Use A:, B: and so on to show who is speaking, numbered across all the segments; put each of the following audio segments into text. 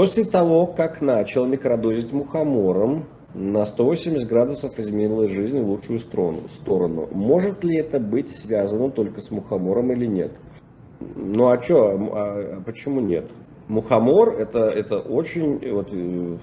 A: После того, как начал микродозить мухомором, на 180 градусов изменила жизнь в лучшую сторону. сторону. Может ли это быть связано только с мухомором или нет? Ну а что, а, а почему нет? Мухомор это, это очень, вот, э,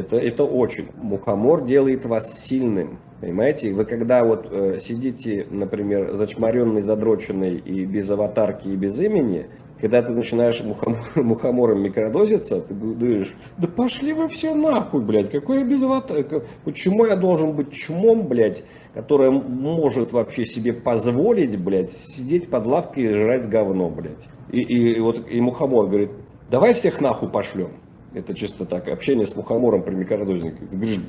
A: это, это очень. Мухомор делает вас сильным. Понимаете, вы когда вот э, сидите, например, зачмаренный, задроченный и без аватарки, и без имени, когда ты начинаешь мухомор, мухомором микродозиться, ты говоришь, да пошли вы все нахуй, блядь, какой я без аватарки, почему я должен быть чмом, блядь, который может вообще себе позволить, блядь, сидеть под лавкой и жрать говно, блядь. И, и, и вот и мухомор говорит, давай всех нахуй пошлем. Это чисто так, общение с мухомором при микродознике. Ты говоришь,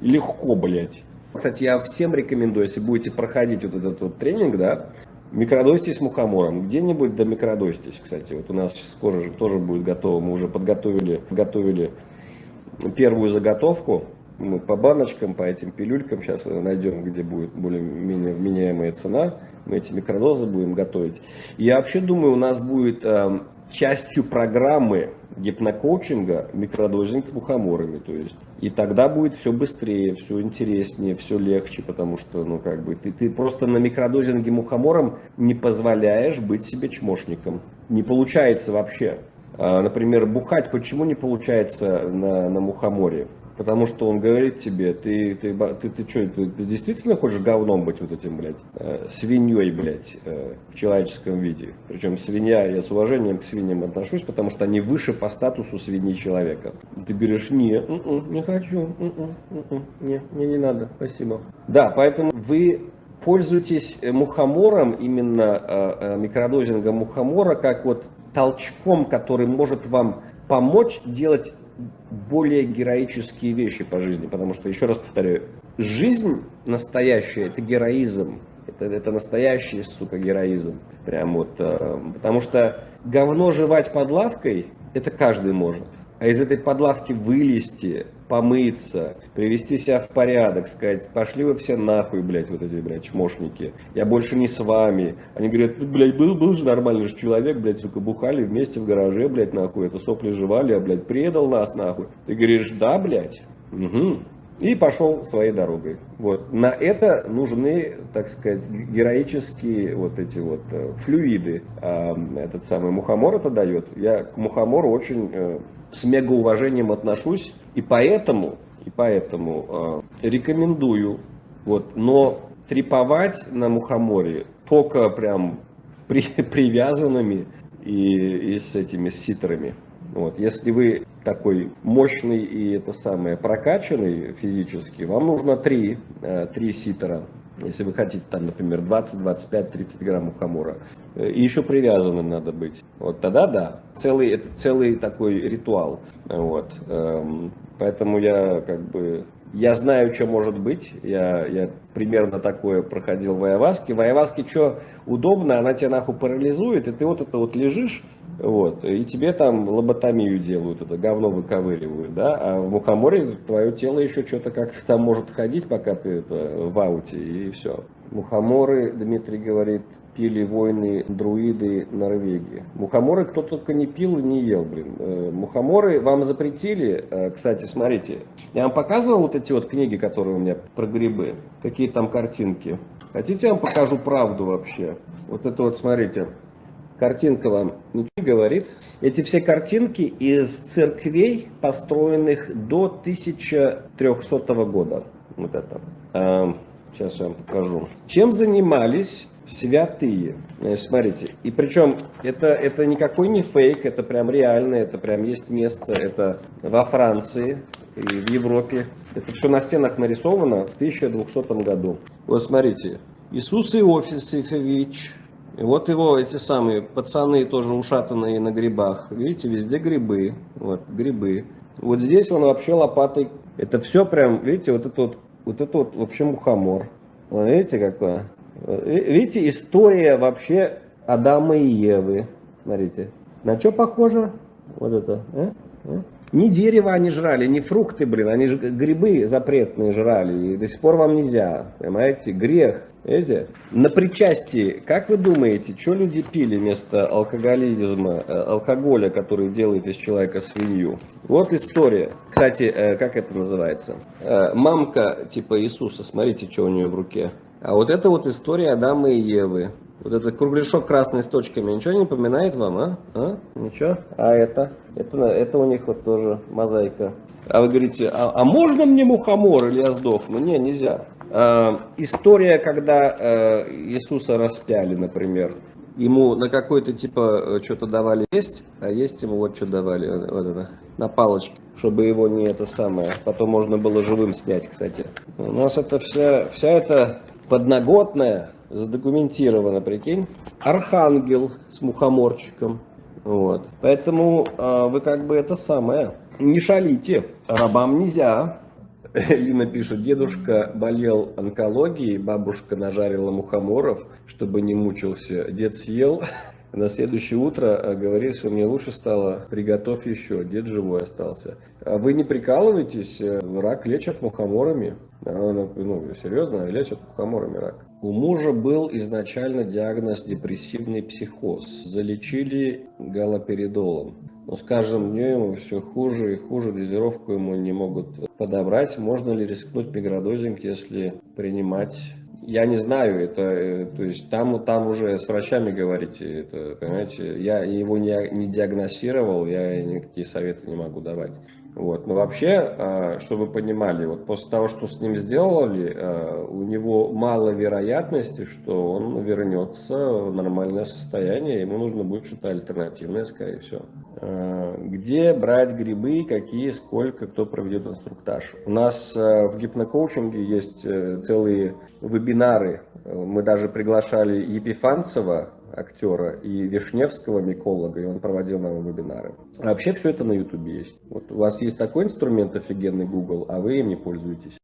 A: легко, блядь. Кстати, я всем рекомендую, если будете проходить вот этот вот тренинг, да, микродостись мухомором. Где-нибудь до микродостись, кстати. Вот у нас скоро же тоже будет готово. Мы уже подготовили, готовили первую заготовку. Мы по баночкам, по этим пилюлькам сейчас найдем, где будет более-менее вменяемая цена. Мы эти микродозы будем готовить. я вообще думаю, у нас будет эм, частью программы гипнокоучинга микродозинг мухоморами. То есть, и тогда будет все быстрее, все интереснее, все легче, потому что, ну, как бы, ты, ты просто на микродозинге мухомором не позволяешь быть себе чмошником. Не получается вообще. А, например, бухать почему не получается на, на мухоморе? Потому что он говорит тебе, ты, ты, ты, ты что, ты, ты действительно хочешь говном быть вот этим, блядь, э, свиньей, блядь, э, в человеческом виде. Причем свинья, я с уважением к свиньям отношусь, потому что они выше по статусу свиньи человека. Ты говоришь, не, м-м, не хочу, м-м, м-м, не, мне не надо, спасибо. Да, поэтому вы пользуетесь мухомором, именно э, э, микродозингом мухомора, как вот толчком, который может вам помочь делать более героические вещи по жизни, потому что, еще раз повторяю, жизнь настоящая – это героизм, это, это настоящий, сука, героизм. Прям вот, э, потому что говно жевать под лавкой – это каждый может. А из этой подлавки вылезти, помыться, привести себя в порядок, сказать, пошли вы все нахуй, блядь, вот эти, блядь, чмошники, я больше не с вами. Они говорят, блядь, был, был же нормальный же человек, блядь, сука, бухали вместе в гараже, блядь, нахуй, это сопли жевали, а, блядь, предал нас, нахуй. Ты говоришь, да, блядь, угу. И пошел своей дорогой. Вот. На это нужны, так сказать, героические вот эти вот э, флюиды. А этот самый мухомор это дает. Я к мухомору очень э, с мегауважением отношусь. И поэтому, и поэтому э, рекомендую. Вот, но треповать на мухоморе только прям при, привязанными и, и с этими ситрами. Вот. Если вы такой мощный и это самое прокачанный физически, вам нужно три, э, три ситера. Если вы хотите там, например, 20, 25, 30 грамм мухомора. И еще привязанным надо быть. Вот тогда да. Целый, это целый такой ритуал. Вот. Эм, поэтому я как бы я знаю, что может быть. Я, я примерно такое проходил в Айаваске. В Айаваске что удобно, она тебя нахуй парализует, и ты вот это вот лежишь, вот, и тебе там лоботомию делают, это говно выковыривают, да, а в мухоморе твое тело еще что-то как-то там может ходить, пока ты это в ауте, и все. Мухоморы, Дмитрий говорит, пили войны друиды Норвегии. Мухоморы кто только не пил и не ел, блин. Э, мухоморы вам запретили. Э, кстати, смотрите, я вам показывал вот эти вот книги, которые у меня про грибы. Какие там картинки. Хотите, я вам покажу правду вообще? Вот это вот, смотрите. Картинка вам ничего говорит. Эти все картинки из церквей, построенных до 1300 года. Вот это. Сейчас я вам покажу. Чем занимались святые. Смотрите, и причем это, это никакой не фейк, это прям реально, это прям есть место, это во Франции и в Европе. Это все на стенах нарисовано в 1200 году. Вот смотрите, Иисус Иосифович, и вот его эти самые пацаны тоже ушатанные на грибах. Видите, везде грибы, вот грибы. Вот здесь он вообще лопатой, это все прям, видите, вот это вот, вот это вот вообще мухомор. Вот видите какое? Видите, история вообще Адама и Евы. Смотрите. На что похоже? Вот это. А? А? Ни дерево они жрали, ни фрукты, блин, они же грибы запретные жрали, и до сих пор вам нельзя, понимаете, грех. Видите? На причастии, как вы думаете, что люди пили вместо алкоголизма, э, алкоголя, который делает из человека свинью? Вот история. Кстати, э, как это называется? Э, мамка типа Иисуса, смотрите, что у нее в руке. А вот это вот история Адама и Евы. Вот этот кругляшок красный с точками, ничего не напоминает вам, а? а? Ничего? А это? это? Это у них вот тоже мозаика. А вы говорите, а, а можно мне мухомор или я сдохну? Не, нельзя. А, история, когда а, Иисуса распяли, например. Ему на какой-то типа что-то давали есть, а есть ему вот что давали, вот это, на палочке, чтобы его не это самое, потом можно было живым снять, кстати. У нас это вся, вся эта подноготная задокументировано, прикинь. Архангел с мухоморчиком. Вот. Поэтому э, вы как бы это самое, не шалите, рабам нельзя. Лина пишет, дедушка болел онкологией, бабушка нажарила мухоморов, чтобы не мучился. Дед съел, на следующее утро а, говорит, что мне лучше стало, приготовь еще, дед живой остался. А вы не прикалываетесь, рак лечат мухоморами. Ну, серьезно, лечат мухоморами рак. У мужа был изначально диагноз депрессивный психоз. Залечили галоперидолом. Но с каждым днем ему все хуже и хуже, дозировку ему не могут подобрать. Можно ли рискнуть микродозинг, если принимать я не знаю, это, э, то есть там, там уже с врачами говорите, это, понимаете, я его не, не диагностировал, я никакие советы не могу давать. Вот. Но вообще, а, чтобы вы понимали, вот после того, что с ним сделали, а, у него мало вероятности, что он вернется в нормальное состояние, ему нужно будет что-то альтернативное, скорее всего. А, где брать грибы, какие, сколько, кто проведет инструктаж. У нас в гипнокоучинге есть э, целые вебинары. Мы даже приглашали Епифанцева, актера, и Вишневского миколога, и он проводил нам вебинары. А вообще все это на ютубе есть. Вот у вас есть такой инструмент офигенный Google, а вы им не пользуетесь.